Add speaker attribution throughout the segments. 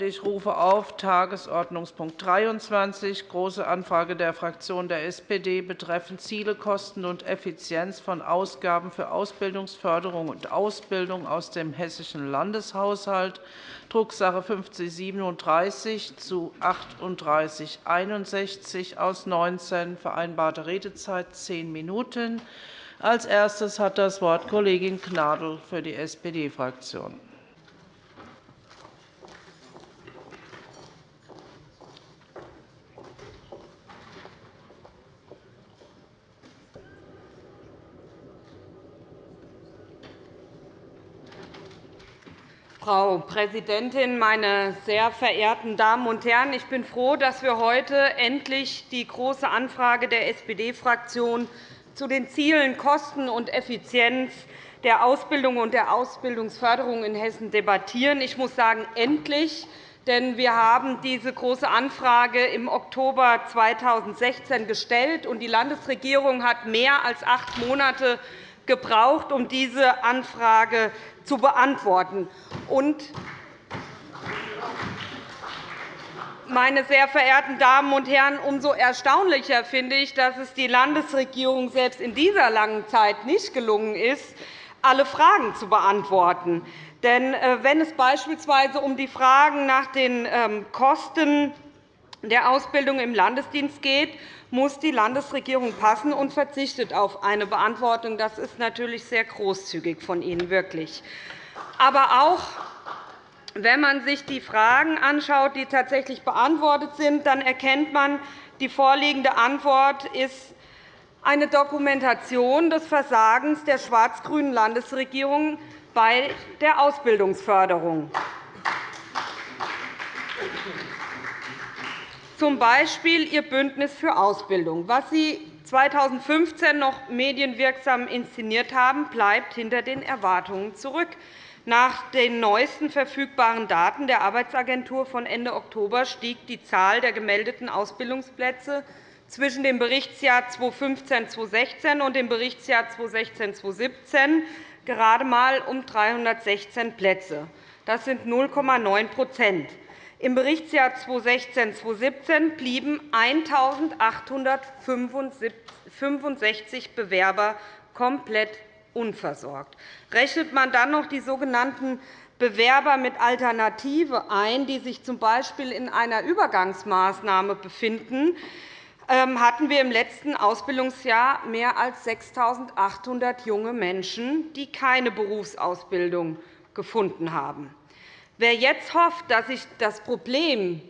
Speaker 1: Ich rufe auf Tagesordnungspunkt 23, Große Anfrage der Fraktion der SPD betreffend Ziele, Kosten und Effizienz von Ausgaben für Ausbildungsförderung und Ausbildung aus dem Hessischen Landeshaushalt, Drucksache 5037 zu 3861 aus 19, vereinbarte Redezeit zehn Minuten. Als erstes hat das Wort Kollegin Gnadl für die SPD-Fraktion.
Speaker 2: Frau Präsidentin, meine sehr verehrten Damen und Herren! Ich bin froh, dass wir heute endlich die Große Anfrage der SPD-Fraktion zu den Zielen Kosten und Effizienz der Ausbildung und der Ausbildungsförderung in Hessen debattieren. Ich muss sagen, endlich, denn wir haben diese Große Anfrage im Oktober 2016 gestellt, und die Landesregierung hat mehr als acht Monate gebraucht, um diese Anfrage zu beantworten. Meine sehr verehrten Damen und Herren, umso erstaunlicher finde ich, dass es die Landesregierung selbst in dieser langen Zeit nicht gelungen ist, alle Fragen zu beantworten. Denn äh, wenn es beispielsweise um die Fragen nach den ähm, Kosten der Ausbildung im Landesdienst geht, muss die Landesregierung passen und verzichtet auf eine Beantwortung. Das ist natürlich sehr großzügig von Ihnen, wirklich. Aber auch wenn man sich die Fragen anschaut, die tatsächlich beantwortet sind, dann erkennt man, die vorliegende Antwort ist eine Dokumentation des Versagens der schwarz-grünen Landesregierung bei der Ausbildungsförderung. Zum Beispiel Ihr Bündnis für Ausbildung. Was Sie 2015 noch medienwirksam inszeniert haben, bleibt hinter den Erwartungen zurück. Nach den neuesten verfügbaren Daten der Arbeitsagentur von Ende Oktober stieg die Zahl der gemeldeten Ausbildungsplätze zwischen dem Berichtsjahr 2015-2016 und dem Berichtsjahr 2016-2017 gerade einmal um 316 Plätze. Das sind 0,9 im Berichtsjahr 2016-2017 blieben 1.865 Bewerber komplett unversorgt. Rechnet man dann noch die sogenannten Bewerber mit Alternative ein, die sich z. B. in einer Übergangsmaßnahme befinden, ähm, hatten wir im letzten Ausbildungsjahr mehr als 6.800 junge Menschen, die keine Berufsausbildung gefunden haben. Wer jetzt hofft, dass sich das Problem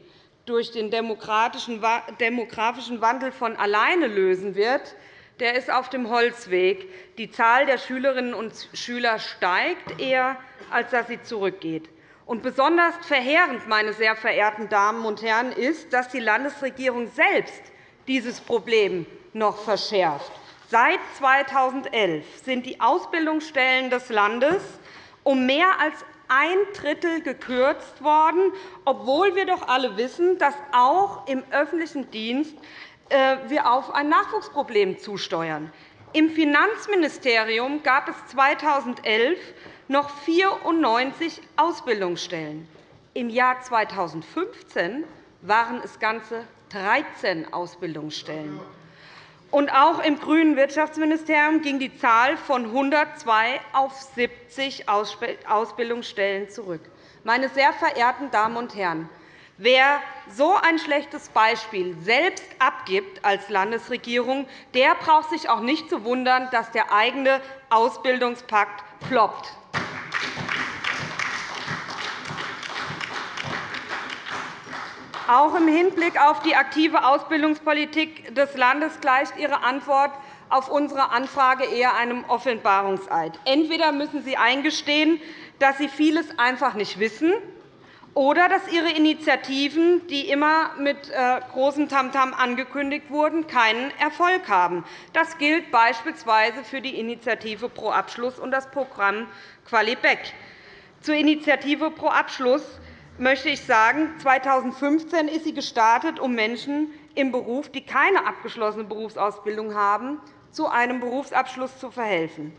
Speaker 2: durch den demografischen Wandel von alleine lösen wird, der ist auf dem Holzweg. Die Zahl der Schülerinnen und Schüler steigt eher, als dass sie zurückgeht. Und besonders verheerend, meine sehr verehrten Damen und Herren, ist, dass die Landesregierung selbst dieses Problem noch verschärft. Seit 2011 sind die Ausbildungsstellen des Landes um mehr als ein Drittel gekürzt worden, obwohl wir doch alle wissen, dass auch im öffentlichen Dienst äh, wir auf ein Nachwuchsproblem zusteuern. Im Finanzministerium gab es 2011 noch 94 Ausbildungsstellen. Im Jahr 2015 waren es ganze 13 Ausbildungsstellen. Und auch im grünen Wirtschaftsministerium ging die Zahl von 102 auf 70 Ausbildungsstellen zurück. Meine sehr verehrten Damen und Herren, Wer so ein schlechtes Beispiel selbst abgibt als Landesregierung, der braucht sich auch nicht zu wundern, dass der eigene Ausbildungspakt floppt. Auch im Hinblick auf die aktive Ausbildungspolitik des Landes gleicht Ihre Antwort auf unsere Anfrage eher einem Offenbarungseid. Entweder müssen Sie eingestehen, dass Sie vieles einfach nicht wissen, oder dass Ihre Initiativen, die immer mit äh, großem Tamtam angekündigt wurden, keinen Erfolg haben. Das gilt beispielsweise für die Initiative Pro Abschluss und das Programm Qualibeck. Zur Initiative Pro Abschluss möchte ich sagen, 2015 ist sie gestartet, um Menschen im Beruf, die keine abgeschlossene Berufsausbildung haben, zu einem Berufsabschluss zu verhelfen.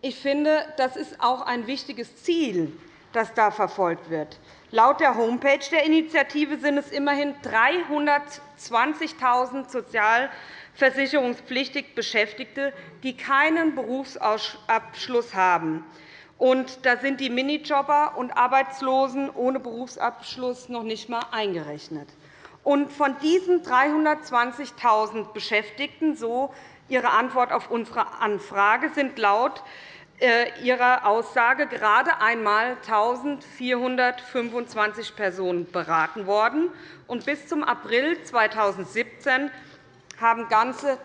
Speaker 2: Ich finde, das ist auch ein wichtiges Ziel das da verfolgt wird. Laut der Homepage der Initiative sind es immerhin 320.000 sozialversicherungspflichtig Beschäftigte, die keinen Berufsabschluss haben. Und da sind die Minijobber und Arbeitslosen ohne Berufsabschluss noch nicht einmal eingerechnet. Und von diesen 320.000 Beschäftigten, so Ihre Antwort auf unsere Anfrage, sind laut äh, Ihrer Aussage gerade einmal 1.425 Personen beraten worden. Und bis zum April 2017 haben ganze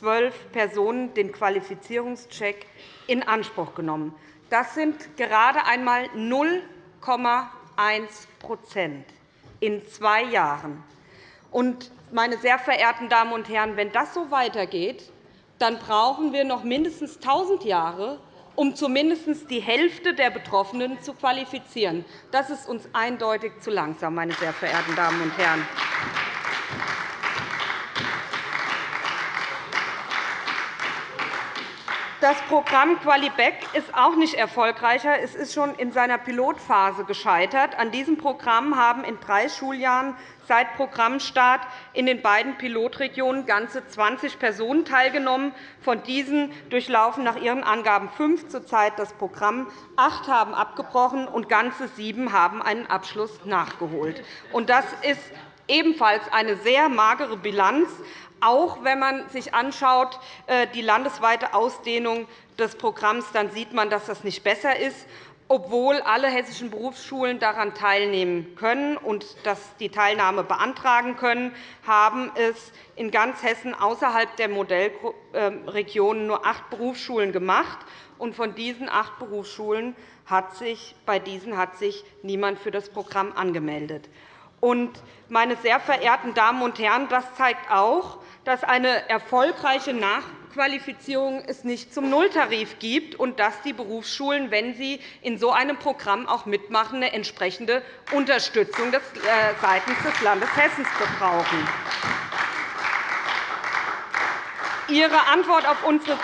Speaker 2: 312 Personen den Qualifizierungscheck in Anspruch genommen. Das sind gerade einmal 0,1% in zwei Jahren. Meine sehr verehrten Damen und Herren, wenn das so weitergeht, dann brauchen wir noch mindestens 1.000 Jahre, um zumindest die Hälfte der Betroffenen zu qualifizieren. Das ist uns eindeutig zu langsam, meine sehr verehrten Damen und Herren. Das Programm QualiBack ist auch nicht erfolgreicher. Es ist schon in seiner Pilotphase gescheitert. An diesem Programm haben in drei Schuljahren seit Programmstart in den beiden Pilotregionen ganze 20 Personen teilgenommen. Von diesen durchlaufen nach ihren Angaben fünf zurzeit das Programm. Acht haben abgebrochen, und ganze sieben haben einen Abschluss nachgeholt. Das ist ebenfalls eine sehr magere Bilanz auch wenn man sich anschaut, äh, die landesweite Ausdehnung des Programms, dann sieht man, dass das nicht besser ist. Obwohl alle hessischen Berufsschulen daran teilnehmen können und die Teilnahme beantragen können, haben es in ganz Hessen außerhalb der Modellregionen nur acht Berufsschulen gemacht. von diesen acht Berufsschulen hat sich, bei diesen hat sich niemand für das Programm angemeldet. Meine sehr verehrten Damen und Herren, das zeigt auch, dass eine erfolgreiche Nachqualifizierung es nicht zum Nulltarif gibt und dass die Berufsschulen, wenn sie in so einem Programm auch mitmachen, eine entsprechende Unterstützung äh, seitens des Landes Hessen brauchen. Ihre Antwort auf unsere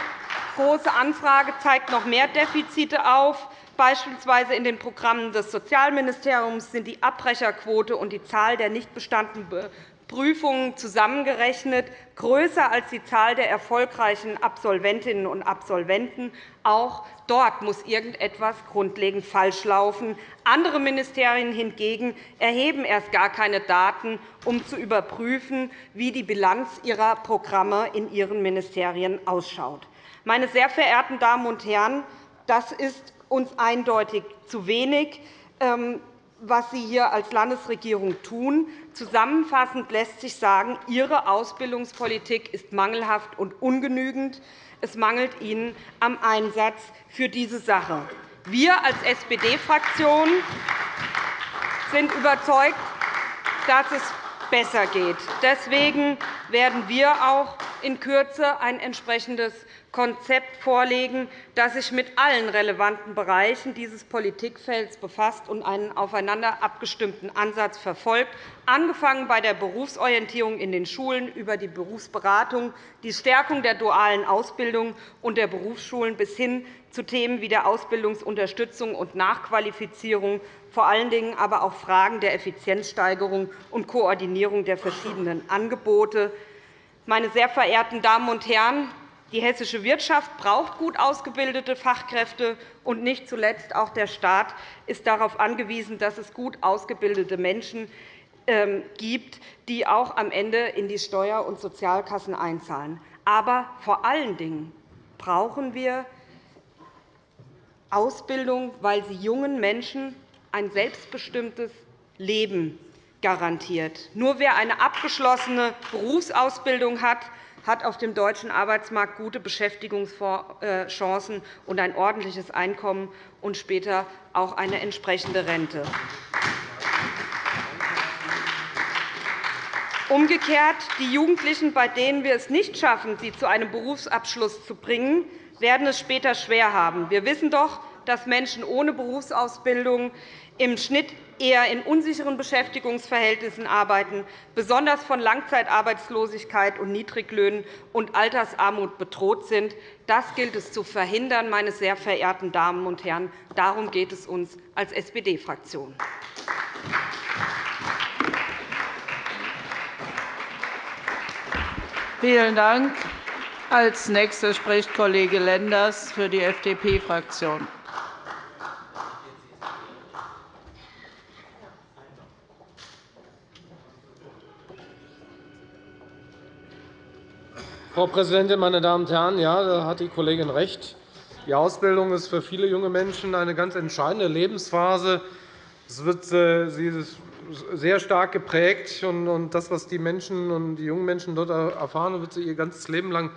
Speaker 2: Große Anfrage zeigt noch mehr Defizite auf. Beispielsweise in den Programmen des Sozialministeriums sind die Abbrecherquote und die Zahl der nicht bestandenen Prüfungen zusammengerechnet größer als die Zahl der erfolgreichen Absolventinnen und Absolventen. Auch dort muss irgendetwas grundlegend falsch laufen. Andere Ministerien hingegen erheben erst gar keine Daten, um zu überprüfen, wie die Bilanz ihrer Programme in ihren Ministerien ausschaut. Meine sehr verehrten Damen und Herren, das ist uns eindeutig zu wenig. Ähm, was Sie hier als Landesregierung tun. Zusammenfassend lässt sich sagen, Ihre Ausbildungspolitik ist mangelhaft und ungenügend. Es mangelt Ihnen am Einsatz für diese Sache. Wir als SPD-Fraktion sind überzeugt, dass es besser geht. Deswegen werden wir auch in Kürze ein entsprechendes Konzept vorlegen, das sich mit allen relevanten Bereichen dieses Politikfelds befasst und einen aufeinander abgestimmten Ansatz verfolgt, angefangen bei der Berufsorientierung in den Schulen über die Berufsberatung, die Stärkung der dualen Ausbildung und der Berufsschulen bis hin zu Themen wie der Ausbildungsunterstützung und Nachqualifizierung, vor allen Dingen aber auch Fragen der Effizienzsteigerung und Koordinierung der verschiedenen Angebote. Meine sehr verehrten Damen und Herren, die hessische Wirtschaft braucht gut ausgebildete Fachkräfte, und nicht zuletzt auch der Staat ist darauf angewiesen, dass es gut ausgebildete Menschen ähm, gibt, die auch am Ende in die Steuer- und Sozialkassen einzahlen. Aber vor allen Dingen brauchen wir Ausbildung, weil sie jungen Menschen ein selbstbestimmtes Leben garantiert. Nur wer eine abgeschlossene Berufsausbildung hat, hat auf dem deutschen Arbeitsmarkt gute Beschäftigungschancen und ein ordentliches Einkommen und später auch eine entsprechende Rente. Umgekehrt, die Jugendlichen, bei denen wir es nicht schaffen, sie zu einem Berufsabschluss zu bringen, werden es später schwer haben. Wir wissen doch, dass Menschen ohne Berufsausbildung im Schnitt eher in unsicheren Beschäftigungsverhältnissen arbeiten, besonders von Langzeitarbeitslosigkeit und Niedriglöhnen und Altersarmut bedroht sind. Das gilt es zu verhindern, meine sehr verehrten Damen und Herren. Darum geht es uns als SPD-Fraktion.
Speaker 1: Vielen Dank. Als Nächster spricht Kollege Lenders für die FDP-Fraktion.
Speaker 3: Frau Präsidentin, meine Damen und Herren! Ja, da hat die Kollegin recht. Die Ausbildung ist für viele junge Menschen eine ganz entscheidende Lebensphase. Wird, äh, sie ist sehr stark geprägt. Und das, was die Menschen und die jungen Menschen dort erfahren, wird sie ihr ganzes Leben lang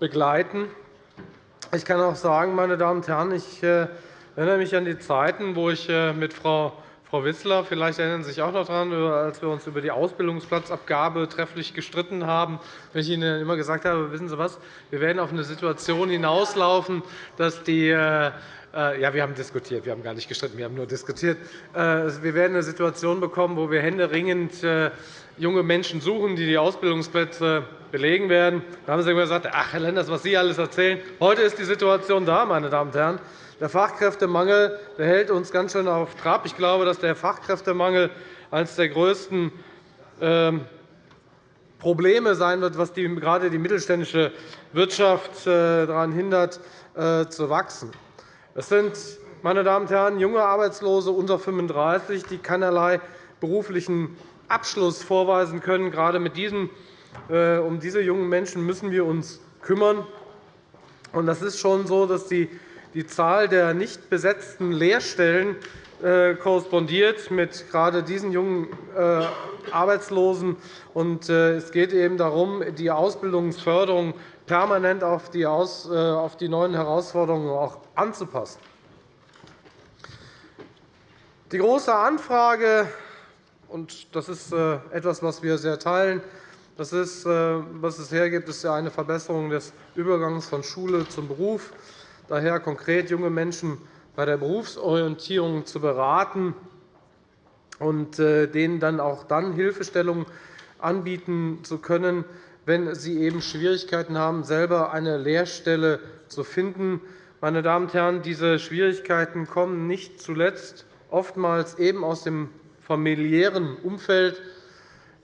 Speaker 3: begleiten. Ich kann auch sagen, meine Damen und Herren, ich äh, erinnere mich an die Zeiten, wo ich äh, mit Frau Frau Wissler, vielleicht erinnern Sie sich auch noch daran, als wir uns über die Ausbildungsplatzabgabe trefflich gestritten haben, wenn ich Ihnen immer gesagt habe, wissen Sie was, wir werden auf eine Situation hinauslaufen, dass die äh, äh, ja, wir haben diskutiert, wir haben gar nicht gestritten, wir haben nur diskutiert. Äh, wir werden eine Situation bekommen, wo wir händeringend junge Menschen suchen, die die Ausbildungsplätze belegen werden. Da haben Sie immer gesagt, ach, Herr Lenders, was Sie alles erzählen. Heute ist die Situation da, meine Damen und Herren. Der Fachkräftemangel hält uns ganz schön auf Trab. Ich glaube, dass der Fachkräftemangel eines der größten ähm, Probleme sein wird, was gerade die mittelständische Wirtschaft äh, daran hindert, äh, zu wachsen. Es sind, meine Damen und Herren, junge Arbeitslose unter 35, die keinerlei beruflichen Abschluss vorweisen können. Gerade mit diesen, äh, um diese jungen Menschen müssen wir uns kümmern. Das ist schon so, dass die die Zahl der nicht besetzten Lehrstellen äh, korrespondiert mit gerade diesen jungen äh, Arbeitslosen. Äh, es geht eben darum, die Ausbildungsförderung permanent auf die neuen Herausforderungen anzupassen. Die große Anfrage, und das ist etwas, was wir sehr teilen, das ist, was es hergibt, ist eine Verbesserung des Übergangs von Schule zum Beruf daher konkret junge Menschen bei der Berufsorientierung zu beraten und äh, denen dann auch dann Hilfestellung anbieten zu können, wenn sie eben Schwierigkeiten haben, selber eine Lehrstelle zu finden. Meine Damen und Herren, diese Schwierigkeiten kommen nicht zuletzt oftmals eben aus dem familiären Umfeld.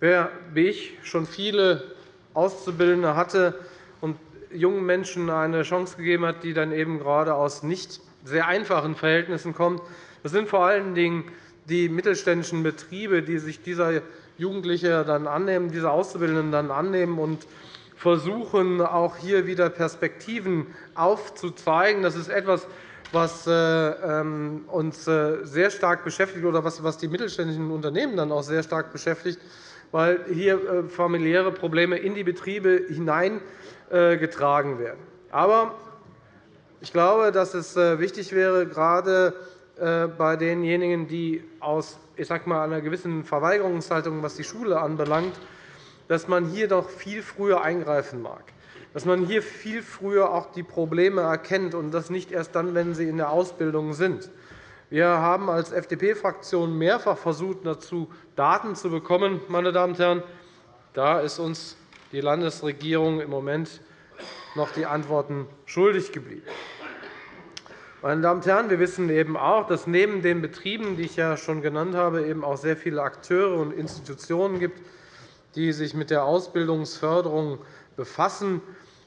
Speaker 3: Wer wie ich schon viele Auszubildende hatte jungen Menschen eine Chance gegeben hat, die dann eben gerade aus nicht sehr einfachen Verhältnissen kommen. Das sind vor allen Dingen die mittelständischen Betriebe, die sich dieser Jugendliche dann annehmen, diese Auszubildenden dann annehmen und versuchen, auch hier wieder Perspektiven aufzuzeigen. Das ist etwas, was äh, ähm, uns äh, sehr stark beschäftigt oder was die mittelständischen Unternehmen dann auch sehr stark beschäftigt, weil hier äh, familiäre Probleme in die Betriebe hinein äh, werden. Aber ich glaube, dass es äh, wichtig wäre, gerade bei denjenigen, die aus ich sag mal, einer gewissen Verweigerungshaltung, was die Schule anbelangt, dass man hier doch viel früher eingreifen mag, dass man hier viel früher auch die Probleme erkennt, und das nicht erst dann, wenn sie in der Ausbildung sind. Wir haben als FDP-Fraktion mehrfach versucht, dazu Daten zu bekommen. Meine Damen und Herren. Da ist uns die Landesregierung im Moment noch die Antworten schuldig geblieben. Meine Damen und Herren, wir wissen eben auch, dass neben den Betrieben, die ich ja schon genannt habe, eben auch sehr viele Akteure und Institutionen gibt, die sich mit der Ausbildungsförderung befassen.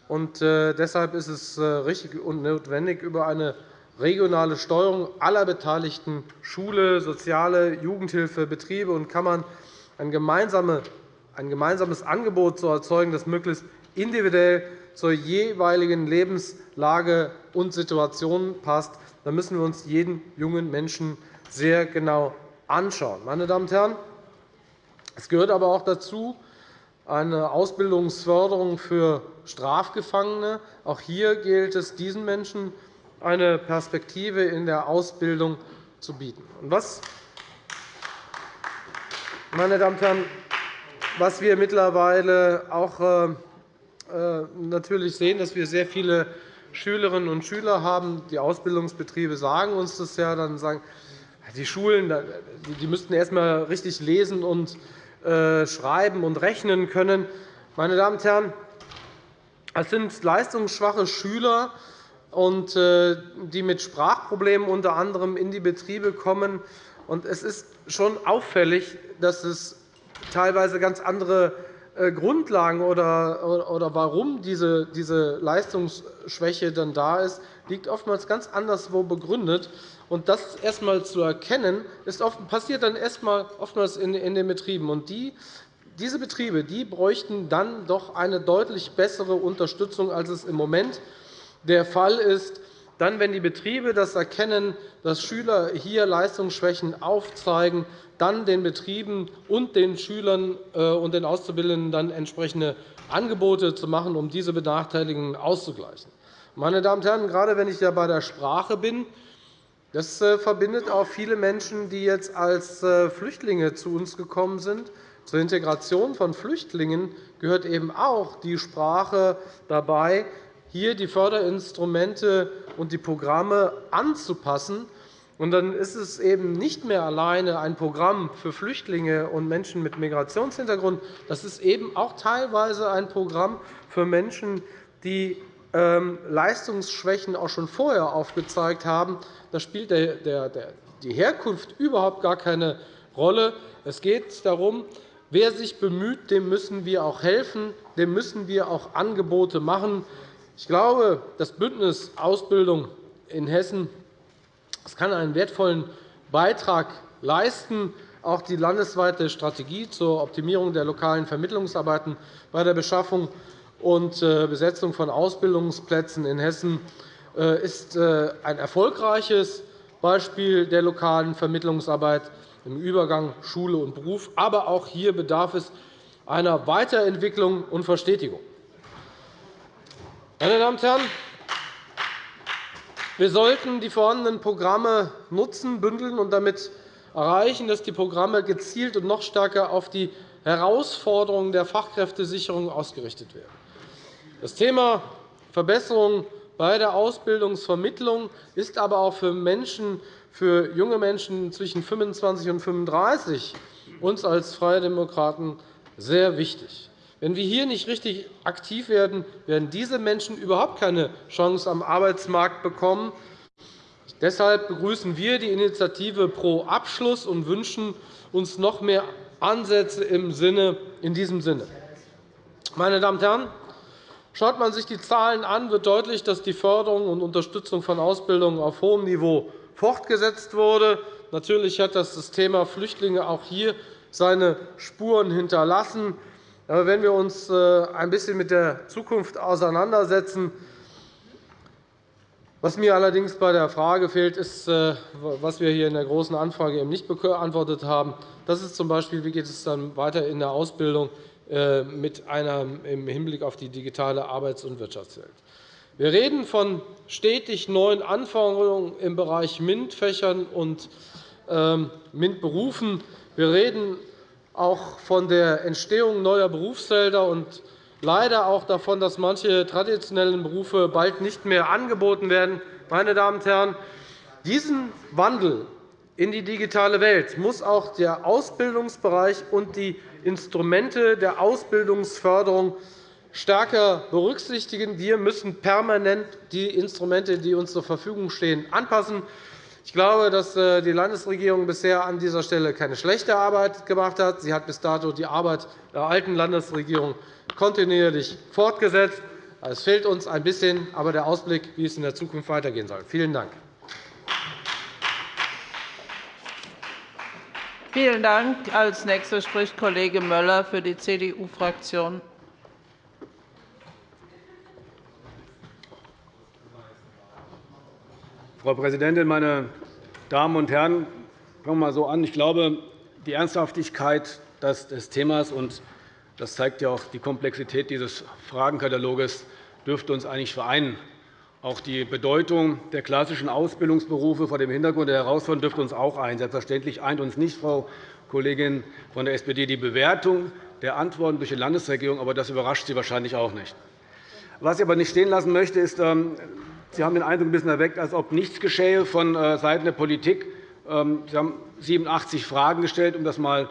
Speaker 3: Äh, deshalb ist es äh, richtig und notwendig, über eine regionale Steuerung aller Beteiligten Schule, Soziale, Jugendhilfe, Betriebe und Kammern ein gemeinsames Angebot zu erzeugen, das möglichst individuell zur jeweiligen Lebenslage und Situation passt. Da müssen wir uns jeden jungen Menschen sehr genau anschauen. Meine Damen und Herren, es gehört aber auch dazu, eine Ausbildungsförderung für Strafgefangene. Auch hier gilt es, diesen Menschen eine Perspektive in der Ausbildung zu bieten. Was, meine Damen und Herren, was wir mittlerweile auch äh, äh, natürlich sehen, dass wir sehr viele Schülerinnen und Schüler haben. Die Ausbildungsbetriebe sagen uns das ja. Dann sagen, die Schulen die müssten erst einmal richtig lesen und äh, schreiben und rechnen können. Meine Damen und Herren, es sind leistungsschwache Schüler, äh, die mit Sprachproblemen unter anderem in die Betriebe kommen. Es ist schon auffällig, dass es teilweise ganz andere äh, Grundlagen oder, warum diese, Leistungsschwäche dann da ist, liegt oftmals ganz anderswo begründet. Und das erst einmal zu erkennen, ist passiert dann erst einmal oftmals in, den Betrieben. Und die, diese Betriebe die bräuchten dann doch eine deutlich bessere Unterstützung, als es im Moment der Fall ist. Dann, wenn die Betriebe das erkennen, dass Schüler hier Leistungsschwächen aufzeigen, dann den Betrieben und den Schülern äh, und den Auszubildenden dann entsprechende Angebote zu machen, um diese Benachteiligungen auszugleichen. Meine Damen und Herren, gerade wenn ich ja bei der Sprache bin, das äh, verbindet auch viele Menschen, die jetzt als äh, Flüchtlinge zu uns gekommen sind. Zur Integration von Flüchtlingen gehört eben auch die Sprache dabei, hier die Förderinstrumente und die Programme anzupassen und dann ist es eben nicht mehr alleine ein Programm für Flüchtlinge und Menschen mit Migrationshintergrund. Das ist eben auch teilweise ein Programm für Menschen, die ähm, Leistungsschwächen auch schon vorher aufgezeigt haben. Da spielt die Herkunft überhaupt gar keine Rolle. Es geht darum, wer sich bemüht, dem müssen wir auch helfen, dem müssen wir auch Angebote machen. Ich glaube, das Bündnis Ausbildung in Hessen es kann einen wertvollen Beitrag leisten, auch die landesweite Strategie zur Optimierung der lokalen Vermittlungsarbeiten bei der Beschaffung und äh, Besetzung von Ausbildungsplätzen in Hessen äh, ist äh, ein erfolgreiches Beispiel der lokalen Vermittlungsarbeit im Übergang Schule und Beruf. Aber auch hier bedarf es einer Weiterentwicklung und Verstetigung. Meine Damen und Herren, wir sollten die vorhandenen Programme nutzen, bündeln und damit erreichen, dass die Programme gezielt und noch stärker auf die Herausforderungen der Fachkräftesicherung ausgerichtet werden. Das Thema Verbesserung bei der Ausbildungsvermittlung ist aber auch für Menschen, für junge Menschen zwischen 25 und 35 uns als Freie Demokraten sehr wichtig. Wenn wir hier nicht richtig aktiv werden, werden diese Menschen überhaupt keine Chance am Arbeitsmarkt bekommen. Deshalb begrüßen wir die Initiative Pro Abschluss und wünschen uns noch mehr Ansätze in diesem Sinne. Meine Damen und Herren, schaut man sich die Zahlen an, wird deutlich, dass die Förderung und Unterstützung von Ausbildung auf hohem Niveau fortgesetzt wurde. Natürlich hat das Thema Flüchtlinge auch hier seine Spuren hinterlassen. Aber wenn wir uns äh, ein bisschen mit der Zukunft auseinandersetzen, was mir allerdings bei der Frage fehlt, ist, äh, was wir hier in der Großen Anfrage eben nicht beantwortet haben. Das ist z. B., wie geht es dann weiter in der Ausbildung äh, mit einer, im Hinblick auf die digitale Arbeits- und Wirtschaftswelt. Wir reden von stetig neuen Anforderungen im Bereich MINT-Fächern und ähm, MINT-Berufen. Wir reden auch von der Entstehung neuer Berufsfelder und leider auch davon, dass manche traditionellen Berufe bald nicht mehr angeboten werden. Meine Damen und Herren, diesen Wandel in die digitale Welt muss auch der Ausbildungsbereich und die Instrumente der Ausbildungsförderung stärker berücksichtigen. Wir müssen permanent die Instrumente, die uns zur Verfügung stehen, anpassen. Ich glaube, dass äh, die Landesregierung bisher an dieser Stelle keine schlechte Arbeit gemacht hat. Sie hat bis dato die Arbeit der alten Landesregierung kontinuierlich fortgesetzt. Es fehlt uns ein bisschen, aber der Ausblick, wie es in der Zukunft weitergehen soll. Vielen Dank.
Speaker 1: Vielen Dank. Als Nächster spricht Kollege Möller für die CDU-Fraktion.
Speaker 4: Frau Präsidentin, meine Damen und Herren! Fangen wir mal so an. Ich glaube, die Ernsthaftigkeit des Themas und das zeigt ja auch die Komplexität dieses Fragenkataloges dürfte uns eigentlich vereinen. Auch die Bedeutung der klassischen Ausbildungsberufe vor dem Hintergrund der Herausforderungen dürfte uns auch ein. Selbstverständlich eint uns nicht, Frau Kollegin von der SPD, die Bewertung der Antworten durch die Landesregierung, aber das überrascht Sie wahrscheinlich auch nicht. Was ich aber nicht stehen lassen möchte, ist, ähm, Sie haben den Eindruck ein bisschen erweckt, als ob nichts geschehe von äh, Seiten der Politik. Ähm, Sie haben 87 Fragen gestellt, um das einmal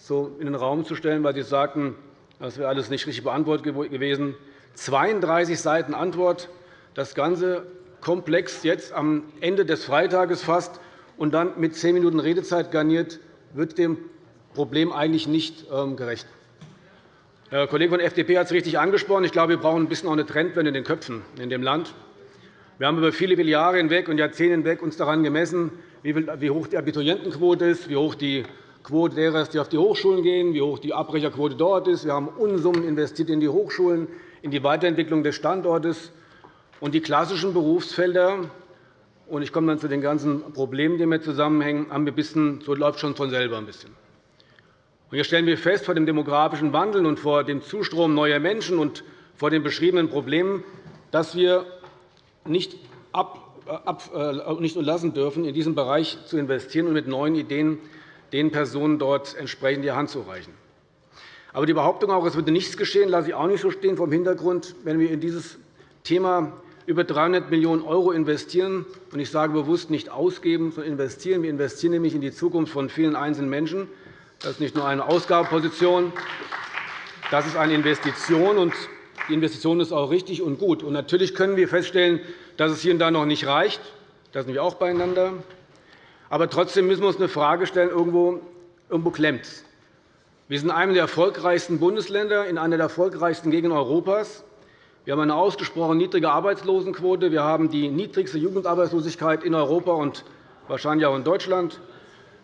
Speaker 4: so in den Raum zu stellen, weil Sie sagten, das wäre alles nicht richtig beantwortet gewesen. 32 Seiten Antwort, das Ganze komplex jetzt am Ende des Freitages fast und dann mit zehn Minuten Redezeit garniert, wird dem Problem eigentlich nicht ähm, gerecht. Der Kollege von der FDP hat es richtig angesprochen. Ich glaube, wir brauchen ein bisschen auch eine Trendwende in den Köpfen in dem Land. Wir haben über viele, viele Jahre hinweg und Jahrzehnte hinweg uns daran gemessen, wie hoch die Abiturientenquote ist, wie hoch die Quote derer ist, die auf die Hochschulen gehen, wie hoch die Abbrecherquote dort ist. Wir haben Unsummen investiert in die Hochschulen, in die Weiterentwicklung des Standortes. Und die klassischen Berufsfelder, und ich komme dann zu den ganzen Problemen, die damit zusammenhängen, haben wir ein bisschen, so läuft schon von selber ein bisschen. Und hier stellen wir fest, vor dem demografischen Wandel und vor dem Zustrom neuer Menschen und vor den beschriebenen Problemen, dass wir nicht, ab, ab, äh, nicht unterlassen dürfen, in diesen Bereich zu investieren und mit neuen Ideen den Personen dort entsprechend die Hand zu reichen. Aber die Behauptung, auch, es würde nichts geschehen, lasse ich auch nicht so stehen, vom Hintergrund, wenn wir in dieses Thema über 300 Millionen € investieren. Und ich sage bewusst nicht ausgeben, sondern investieren. Wir investieren nämlich in die Zukunft von vielen einzelnen Menschen. Das ist nicht nur eine Ausgabenposition, das ist eine Investition. Die Investition ist auch richtig und gut. Und natürlich können wir feststellen, dass es hier und da noch nicht reicht. Da sind wir auch beieinander. Aber trotzdem müssen wir uns eine Frage stellen, irgendwo, irgendwo klemmt es. Wir sind einem der erfolgreichsten Bundesländer in einer der erfolgreichsten Gegenden Europas. Wir haben eine ausgesprochen niedrige Arbeitslosenquote. Wir haben die niedrigste Jugendarbeitslosigkeit in Europa und wahrscheinlich auch in Deutschland.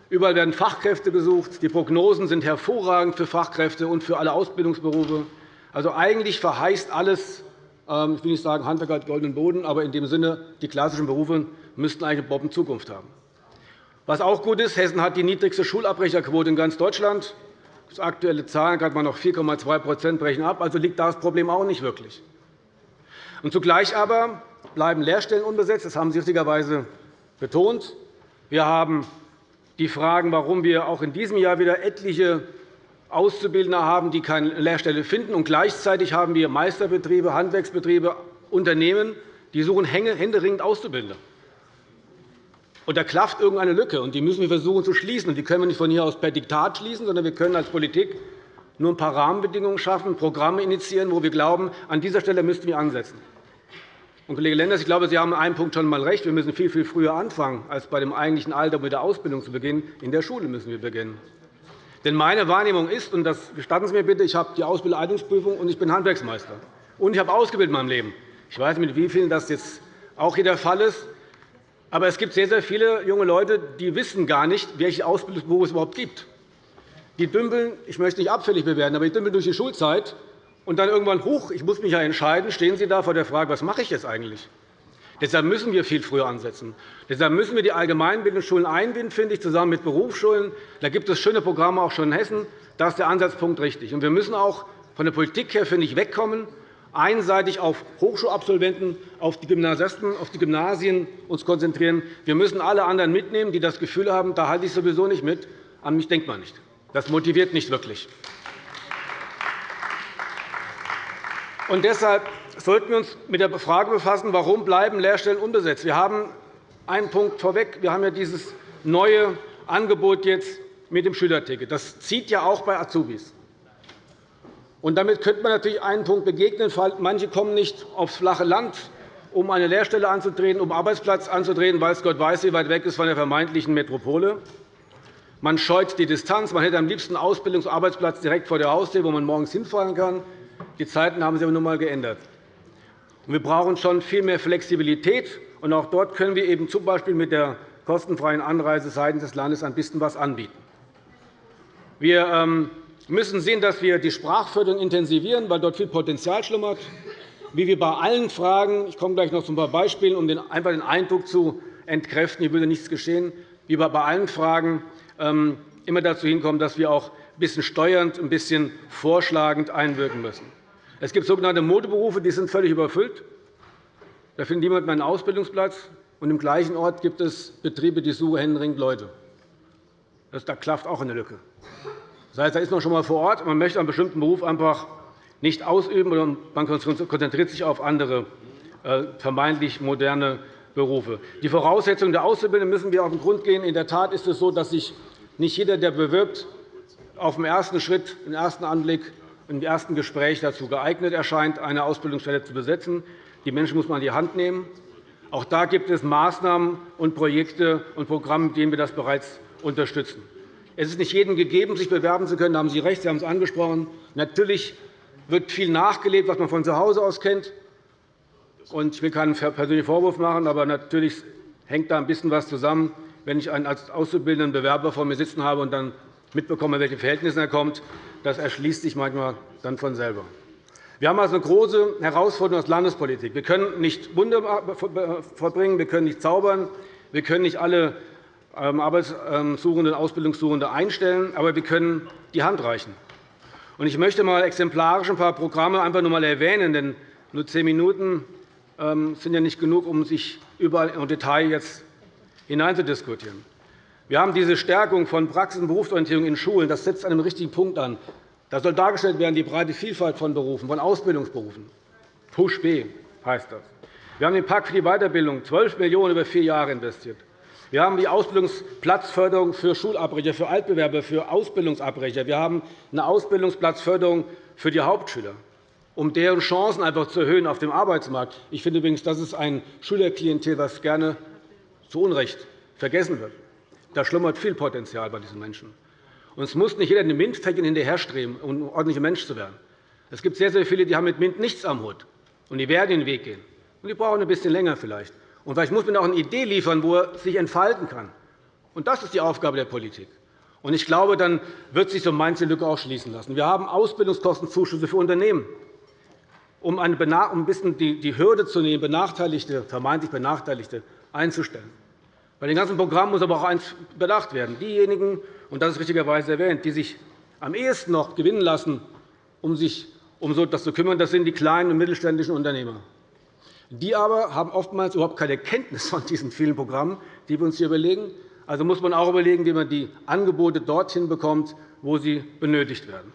Speaker 4: Überall werden Fachkräfte gesucht. Die Prognosen sind hervorragend für Fachkräfte und für alle Ausbildungsberufe. Also eigentlich verheißt alles, ähm, ich will nicht sagen, Handwerk hat goldenen Boden, aber in dem Sinne, die klassischen Berufe müssten eigentlich eine Bombenzukunft haben. Was auch gut ist, Hessen hat die niedrigste Schulabbrecherquote in ganz Deutschland. Das aktuelle Zahlen hat man noch 4,2% brechen ab. Also liegt das Problem auch nicht wirklich. Und zugleich aber bleiben Lehrstellen unbesetzt. Das haben Sie richtigerweise betont. Wir haben die Fragen, warum wir auch in diesem Jahr wieder etliche Auszubildende haben, die keine Lehrstelle finden. Und gleichzeitig haben wir Meisterbetriebe, Handwerksbetriebe, Unternehmen, die suchen händeringend Auszubildende. Und da klafft irgendeine Lücke, und die müssen wir versuchen zu schließen. Und die können wir nicht von hier aus per Diktat schließen, sondern wir können als Politik nur ein paar Rahmenbedingungen schaffen, Programme initiieren, wo wir glauben, an dieser Stelle müssten wir ansetzen. Und, Kollege Lenders, ich glaube, Sie haben an einem Punkt schon einmal recht. Wir müssen viel, viel früher anfangen, als bei dem eigentlichen Alter mit der Ausbildung zu beginnen. In der Schule müssen wir beginnen. Denn meine Wahrnehmung ist, und das gestatten Sie mir bitte, ich habe die Ausbildungsprüfung und ich bin Handwerksmeister. Und ich habe ausgebildet in meinem Leben. Ich weiß nicht, mit wie vielen das jetzt auch hier der Fall ist. Aber es gibt sehr, sehr viele junge Leute, die wissen gar nicht, welche Ausbildungsberufe es überhaupt gibt. Die dümpeln, ich möchte nicht abfällig bewerten, aber die dümpeln durch die Schulzeit und dann irgendwann, hoch, ich muss mich ja entscheiden, stehen Sie da vor der Frage, was mache ich jetzt eigentlich? Deshalb müssen wir viel früher ansetzen. Deshalb müssen wir die Allgemeinbildungsschulen einbinden, finde ich, zusammen mit Berufsschulen. Da gibt es schöne Programme auch schon in Hessen. Da ist der Ansatzpunkt richtig. wir müssen auch von der Politik her finde ich, wegkommen, einseitig auf Hochschulabsolventen, auf die Gymnasisten, auf die Gymnasien uns konzentrieren. Wir müssen alle anderen mitnehmen, die das Gefühl haben, da halte ich sowieso nicht mit. An mich denkt man nicht. Das motiviert nicht wirklich. Und deshalb sollten wir uns mit der Frage befassen, warum bleiben Lehrstellen unbesetzt. Wir haben einen Punkt vorweg. Wir haben ja dieses neue Angebot jetzt mit dem Schülerticket. Das zieht ja auch bei Azubis. Und damit könnte man natürlich einen Punkt begegnen. Manche kommen nicht aufs flache Land, um eine Lehrstelle anzutreten, um einen Arbeitsplatz anzutreten, weil es Gott weiß, wie weit weg ist von der vermeintlichen Metropole. Man scheut die Distanz. Man hätte am liebsten einen Ausbildungs- und Arbeitsplatz direkt vor der Haustür, wo man morgens hinfahren kann. Die Zeiten haben sich aber nun einmal geändert. Wir brauchen schon viel mehr Flexibilität. Und auch dort können wir eben z. B. mit der kostenfreien Anreise seitens des Landes ein bisschen etwas anbieten. Wir ähm, müssen sehen, dass wir die Sprachförderung intensivieren, weil dort viel Potenzial schlummert. Wie wir bei allen Fragen – ich komme gleich noch zu ein paar Beispielen, um einfach den Eindruck zu entkräften, hier würde nichts geschehen – wie wir bei allen Fragen ähm, immer dazu hinkommen, dass wir auch ein bisschen steuernd, ein bisschen vorschlagend einwirken müssen. Es gibt sogenannte Modeberufe, die sind völlig überfüllt. Da findet niemand mehr einen Ausbildungsplatz. Und Im gleichen Ort gibt es Betriebe, die suchen händeringend Leute. Da klafft auch eine Lücke. Das heißt, da ist man schon einmal vor Ort, man möchte einen bestimmten Beruf einfach nicht ausüben, oder man konzentriert sich auf andere äh, vermeintlich moderne Berufe. Die Voraussetzungen der Auszubildenden müssen wir auf den Grund gehen. In der Tat ist es so, dass sich nicht jeder, der bewirbt, auf dem ersten Schritt, im ersten Anblick, im ersten Gespräch dazu geeignet erscheint, eine Ausbildungsstelle zu besetzen. Die Menschen muss man an die Hand nehmen. Auch da gibt es Maßnahmen und Projekte und Programme, mit denen wir das bereits unterstützen. Es ist nicht jedem gegeben, sich bewerben zu können. Da haben Sie recht, Sie haben es angesprochen. Natürlich wird viel nachgelebt, was man von zu Hause aus kennt. Ich will keinen persönlichen Vorwurf machen, aber natürlich hängt da ein bisschen was zusammen, wenn ich einen als auszubildenden Bewerber vor mir sitzen habe und dann mitbekomme, welche Verhältnisse er kommt. Das erschließt sich manchmal dann von selber. Wir haben also eine große Herausforderung als Landespolitik. Wir können nicht Wunder vollbringen, wir können nicht zaubern, wir können nicht alle ähm, Arbeitssuchenden, Ausbildungssuchende einstellen, aber wir können die Hand reichen. Ich möchte mal exemplarisch ein paar Programme einfach nur einmal erwähnen, denn nur zehn Minuten ähm, sind ja nicht genug, um sich überall im Detail jetzt hineinzudiskutieren. Wir haben diese Stärkung von Praxis- und Berufsorientierung in Schulen. Das setzt an einem richtigen Punkt an. Da soll dargestellt werden die breite Vielfalt von Berufen, von Ausbildungsberufen. Push B heißt das. Wir haben den Pakt für die Weiterbildung 12 Millionen € über vier Jahre investiert. Wir haben die Ausbildungsplatzförderung für Schulabbrecher, für Altbewerber, für Ausbildungsabbrecher. Wir haben eine Ausbildungsplatzförderung für die Hauptschüler, um deren Chancen einfach zu erhöhen auf dem Arbeitsmarkt. Ich finde übrigens, das ist ein Schülerklientel, das gerne zu Unrecht vergessen wird. Da schlummert viel Potenzial bei diesen Menschen. Und es muss nicht jeder den MINT-Fächern hinterherstreben, um ein ordentlicher Mensch zu werden. Es gibt sehr, sehr viele, die haben mit MINT nichts am Hut, und die werden den Weg gehen. Und die brauchen ein bisschen länger vielleicht. Und vielleicht muss man auch eine Idee liefern, wo er sich entfalten kann. Und das ist die Aufgabe der Politik. Und ich glaube, dann wird sich so manche Lücke auch schließen lassen. Wir haben Ausbildungskostenzuschüsse für Unternehmen, um ein bisschen die Hürde zu nehmen, Benachteiligte, vermeintlich Benachteiligte einzustellen. Bei den ganzen Programmen muss aber auch eines bedacht werden. Diejenigen, und das ist richtigerweise erwähnt, die sich am ehesten noch gewinnen lassen, um sich um so etwas zu kümmern, das sind die kleinen und mittelständischen Unternehmer. Die aber haben oftmals überhaupt keine Kenntnis von diesen vielen Programmen, die wir uns hier überlegen. Also muss man auch überlegen, wie man die Angebote dorthin bekommt, wo sie benötigt werden.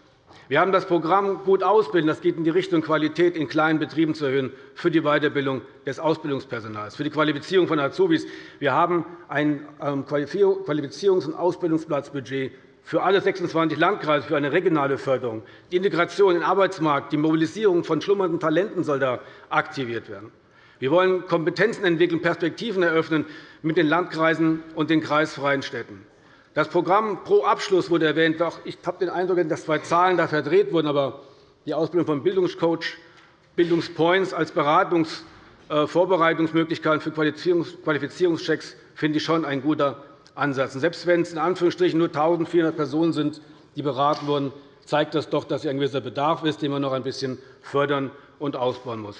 Speaker 4: Wir haben das Programm Gut ausbilden. Das geht in die Richtung, Qualität in kleinen Betrieben zu erhöhen für die Weiterbildung des Ausbildungspersonals, für die Qualifizierung von Azubis. Wir haben ein ähm, Qualifizierungs- und Ausbildungsplatzbudget für alle 26 Landkreise für eine regionale Förderung. Die Integration in den Arbeitsmarkt, die Mobilisierung von schlummernden Talenten soll da aktiviert werden. Wir wollen Kompetenzen entwickeln, Perspektiven eröffnen mit den Landkreisen und den kreisfreien Städten. Das Programm Pro Abschluss wurde erwähnt. Ich habe den Eindruck, dass zwei Zahlen da verdreht wurden. Aber die Ausbildung von Bildungscoach, Bildungspoints als Beratungsvorbereitungsmöglichkeiten für Qualifizierungschecks finde ich schon ein guter Ansatz. Selbst wenn es in Anführungsstrichen nur 1.400 Personen sind, die beraten wurden, zeigt das doch, dass ein gewisser Bedarf ist, den man noch ein bisschen fördern und ausbauen muss.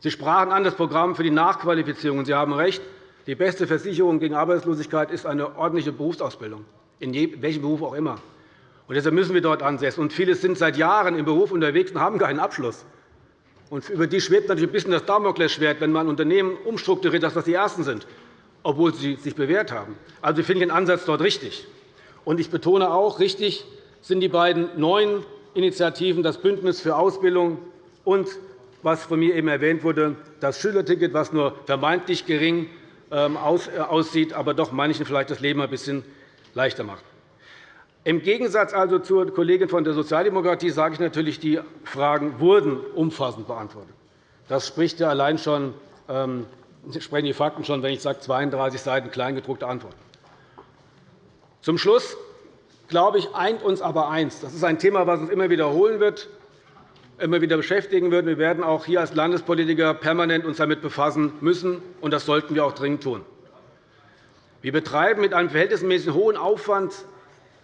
Speaker 4: Sie sprachen an das Programm für die Nachqualifizierung. Sie haben recht. Die beste Versicherung gegen Arbeitslosigkeit ist eine ordentliche Berufsausbildung, in welchem Beruf auch immer. Und deshalb müssen wir dort ansetzen. Und viele sind seit Jahren im Beruf unterwegs und haben keinen Abschluss. Und über die schwebt natürlich ein bisschen das Damoklesschwert, wenn man Unternehmen umstrukturiert, dass das die Ersten sind, obwohl sie sich bewährt haben. Also finde ich den Ansatz dort richtig. Und ich betone auch, richtig sind die beiden neuen Initiativen, das Bündnis für Ausbildung und was von mir eben erwähnt wurde, das Schülerticket, was nur vermeintlich gering äh, aussieht, aber doch manchen vielleicht das Leben ein bisschen leichter macht. Im Gegensatz also zur Kollegin von der Sozialdemokratie sage ich natürlich, die Fragen wurden umfassend beantwortet. Das spricht ja allein schon, ähm, sprechen die Fakten schon, wenn ich sage 32 Seiten kleingedruckte Antworten. Zum Schluss glaube ich, eint uns aber eins. Das ist ein Thema, das uns immer wiederholen wird immer wieder beschäftigen wird. Wir werden auch hier als Landespolitiker permanent uns damit befassen müssen, und das sollten wir auch dringend tun. Wir betreiben mit einem verhältnismäßig hohen Aufwand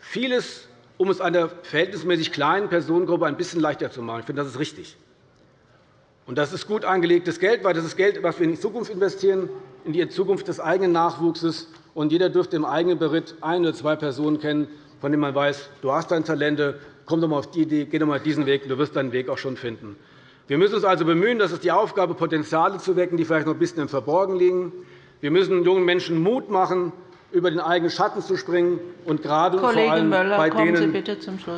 Speaker 4: vieles, um es einer verhältnismäßig kleinen Personengruppe ein bisschen leichter zu machen. Ich finde, das ist richtig. Und das ist gut angelegtes Geld, weil das ist Geld, das wir in die Zukunft investieren, in die Zukunft des eigenen Nachwuchses. Und jeder dürfte im eigenen Beritt ein oder zwei Personen kennen, von denen man weiß, du hast deine Talente, komm doch einmal auf die Idee, geh doch einmal diesen Weg, du wirst deinen Weg auch schon finden. Wir müssen uns also bemühen, das ist die Aufgabe, Potenziale zu wecken, die vielleicht noch ein bisschen im Verborgen liegen. Wir müssen jungen Menschen Mut machen, über den eigenen Schatten zu springen, und gerade vor allem bei denen,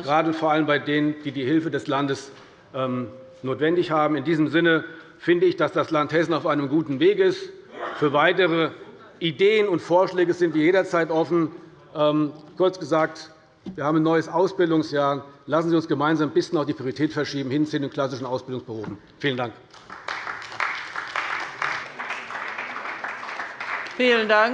Speaker 4: gerade vor allem bei denen, die die Hilfe des Landes ähm, notwendig haben. In diesem Sinne finde ich, dass das Land Hessen auf einem guten Weg ist. Für weitere Ideen und Vorschläge sind wir jederzeit offen. Ähm, kurz gesagt, wir haben ein neues Ausbildungsjahr. Lassen Sie uns gemeinsam ein bisschen auch die Priorität verschieben hin zu den klassischen Ausbildungsberufen. Vielen Dank.
Speaker 1: Vielen Dank.